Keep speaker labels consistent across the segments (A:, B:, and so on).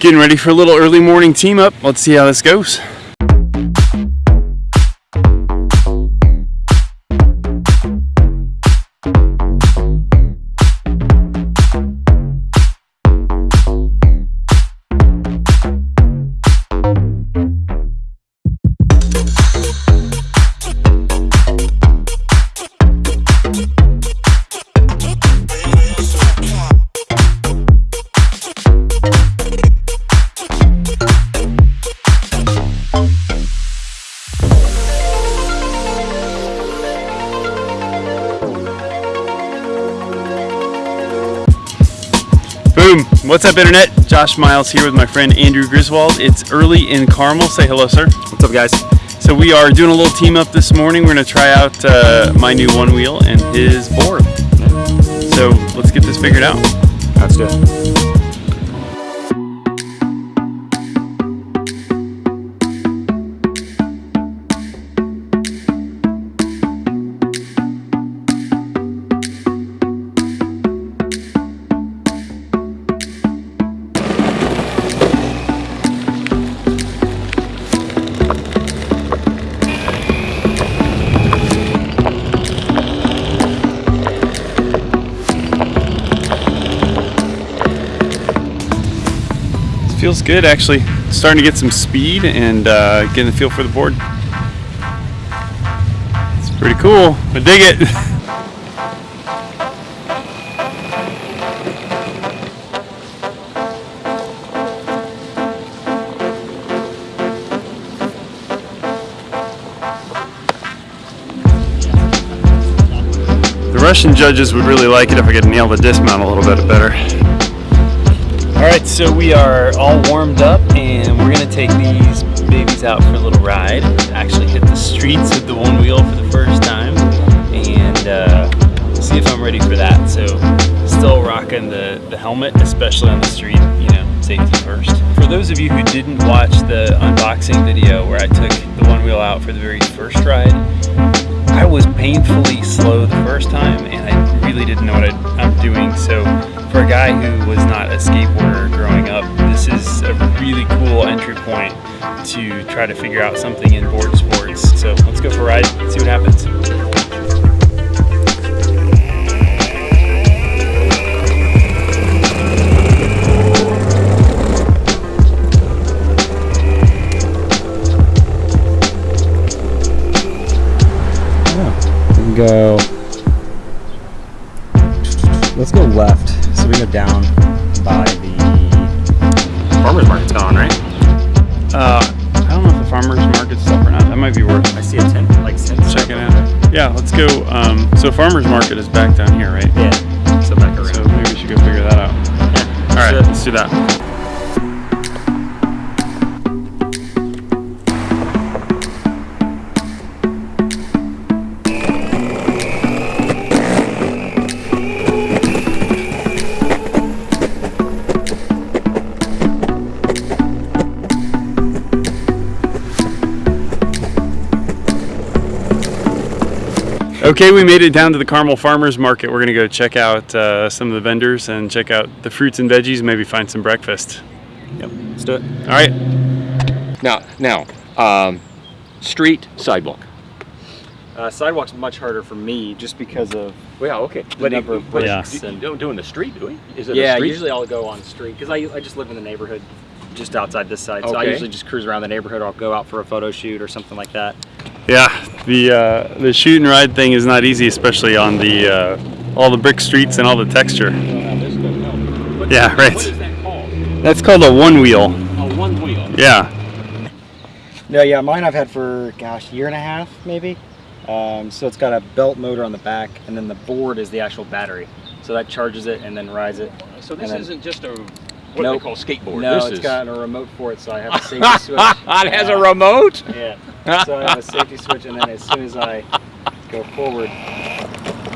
A: getting ready for a little early morning team up. Let's see how this goes. What's up, Internet? Josh Miles here with my friend Andrew Griswold. It's early in Carmel. Say hello, sir.
B: What's up, guys?
A: So we are doing a little team up this morning. We're going to try out uh, my new one wheel and his board. So let's get this figured out.
B: Let's do
A: feels good, actually. Starting to get some speed and uh, getting the feel for the board. It's pretty cool. I dig it. The Russian judges would really like it if I could nail the dismount a little bit better. All right, so we are all warmed up and we're gonna take these babies out for a little ride. Actually hit the streets with the one wheel for the first time and uh, see if I'm ready for that. So still rocking the, the helmet, especially on the street, you know, safety first. For those of you who didn't watch the unboxing video where I took the one wheel out for the very first ride, I was painfully slow the first time and I really didn't know what I, I'm doing. So a guy who was not a skateboarder growing up, this is a really cool entry point to try to figure out something in board sports. So let's go for a ride, see what happens.
B: Farmer's market's right?
A: Uh, I don't know if the farmer's market's up or not. That might be worth
B: I see a tent, like tent.
A: Check it out. Yeah, let's go. Um, so farmer's market is back down here, right?
B: Yeah. So back around.
A: So maybe we should go figure that out.
B: yeah.
A: All right, let's do that. Okay, we made it down to the Carmel Farmers Market. We're gonna go check out uh, some of the vendors and check out the fruits and veggies, maybe find some breakfast.
B: Yep. Let's do it.
A: All right,
C: Now, now, um, street, sidewalk.
B: Uh, sidewalk's much harder for me just because of
C: Well, yeah, okay.
B: the number of bricks
A: Yeah.
C: You
B: and
C: don't do in the street, do we? Is it
B: yeah.
C: street?
B: Usually I'll go on street because I, I just live in the neighborhood just outside this side. So I usually just cruise around the neighborhood. Or I'll go out for a photo shoot or something like that.
A: yeah, the uh, the shoot and ride thing is not easy, especially on the uh, all the brick streets and all the texture. Yeah, right.
C: That called?
A: That's called a one wheel.
C: A one wheel.
A: Yeah.
B: No, yeah, mine I've had for gosh, year and a half maybe. Um, so it's got a belt motor on the back, and then the board is the actual battery. So that charges it and then rides it.
C: So this
B: then-
C: isn't just a what
B: Nope.
C: they call skateboard.
B: no,
C: this
B: it's
C: is.
B: got a remote for it, so I have a safety switch.
C: it has a
B: Uh,
C: remote.
B: Yeah. So I have a safety switch, and then as soon as I go forward,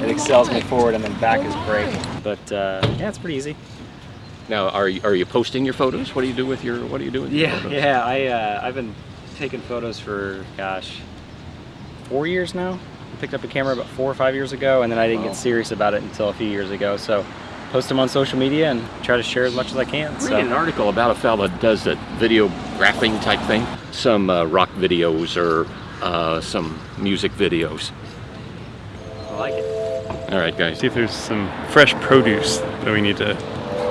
B: it excels me forward, and then back is brake. But uh, yeah, it's pretty easy.
C: Now, are you are you posting your photos? What do you do with your What do you do with your
B: Yeah,
C: photos?
B: yeah. I uh, I've been taking photos for gosh, four years now. I picked up a camera about four or five years ago, and then I didn't
C: Wow.
B: get serious about it until a few years ago. So post them on social media and try to share as much as I can.
C: Read an article about a fella that does a videographing type thing. Some uh, rock videos or uh, some music videos.
B: I like it.
C: All right, guys.
A: See if there's some fresh produce that we need to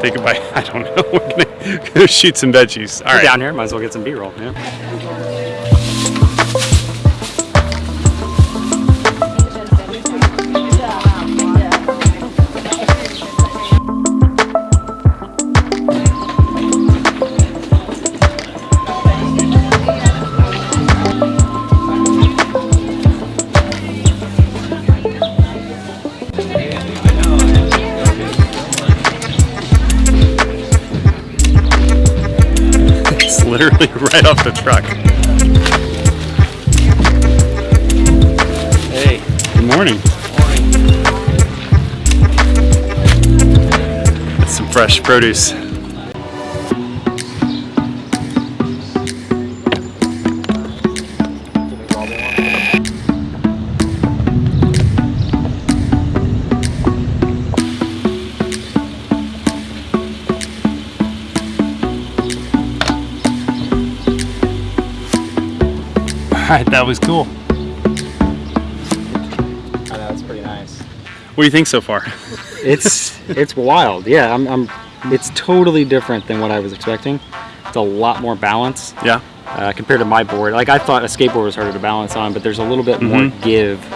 A: take a bite. I don't know. We're gonna shoot some veggies. All right.
B: We're down here, might as well get some B-roll. Yeah.
A: literally right off the truck. Hey. Good morning. That's some fresh produce. Right, that was cool.
B: Know, it's pretty nice.
A: What do you think so far?
B: It's it's wild. Yeah, I'm, I'm. It's totally different than what I was expecting. It's a lot more balance
A: Yeah.
B: uh, compared to my board. Like I thought a skateboard was harder to balance on, but there's a little bit more
A: Mhm.
B: give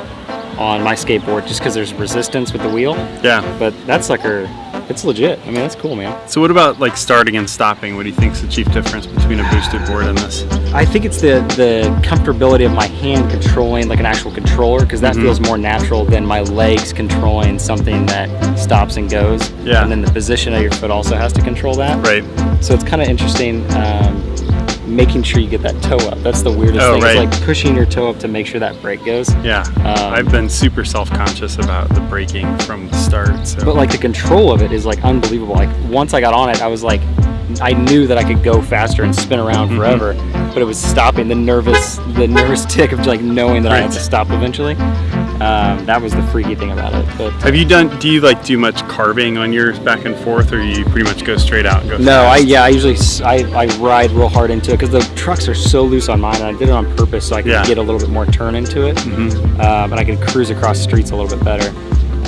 B: on my skateboard just because there's resistance with the wheel.
A: Yeah.
B: But that sucker, it's legit. I mean, that's cool, man.
A: So what about like starting and stopping? What do you think is the chief difference between a boosted board and this?
B: I think it's the the comfortability of my hand controlling like an actual controller because that
A: Mhm.
B: feels more natural than my legs controlling something that stops and goes.
A: Yeah.
B: And then the position of your foot also has to control that.
A: Right.
B: So it's kind of interesting um, making sure you get that toe up. That's the weirdest
A: Oh,
B: thing.
A: right.
B: It's like pushing your toe up to make sure that brake goes.
A: Yeah.
B: Um,
A: I've been super self-conscious about the braking from the start. So.
B: But like the control of it is like unbelievable. Like once I got on it, I was like, I knew that I could go faster and spin around
A: Mhm.
B: forever, but it was stopping the nervous, the nervous tick of like knowing that I had to stop eventually. Um, that was the freaky thing about it. But
A: Have you done? Do you like do much carving on yours back and forth, or you pretty much go straight out and go?
B: no, I yeah, I usually I, I ride real hard into it because the trucks are so loose on mine, and I did it on purpose so I could
A: Yeah.
B: get a little bit more turn into it,
A: Mhm.
B: um, and I could cruise across streets a little bit better.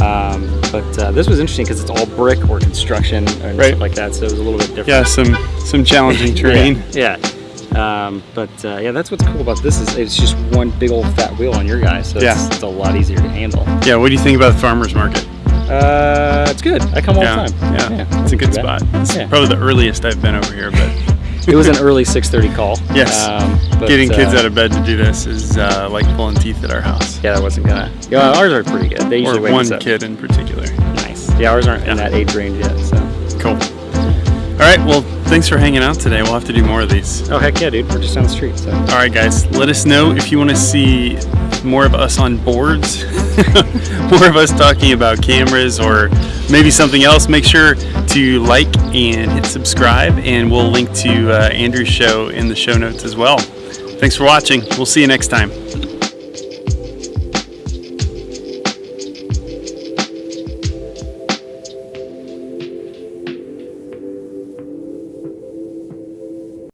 B: Um, but uh, this was interesting because it's all brick or construction and
A: Right.
B: stuff like that, so it was a little bit different.
A: Yeah, some some challenging terrain.
B: Yeah. yeah. Um, but uh, yeah, that's what's cool about this is it's just one big old fat wheel on your guys, so
A: Yeah.
B: it's, it's a lot easier to handle.
A: Yeah. What do you think about the farmers market?
B: Uh, it's good. I come all
A: yeah,
B: the time.
A: yeah, yeah it's a good spot. It's
B: Yeah.
A: probably the earliest I've been over here, but
B: It was an early 6:30 call.
A: Yes.
B: Um, but,
A: getting kids
B: uh,
A: out of bed to do this is uh, like pulling teeth at our house.
B: Yeah, that wasn't gonna. Yeah, ours are pretty good. They usually
A: Or
B: wake
A: one kid in particular.
B: Nice. Yeah, ours aren't in that age range yet. So.
A: Cool. All right. Well, thanks for hanging out today. We'll have to do more of these.
B: Oh heck yeah, dude. We're just down the street. So.
A: All right, guys. Let us know if you want to see more of us on boards, more of us talking about cameras, or maybe something else. Make sure to like and hit subscribe, and we'll link to uh, Andrew's show in the show notes as well. Thanks for watching. We'll see you next time.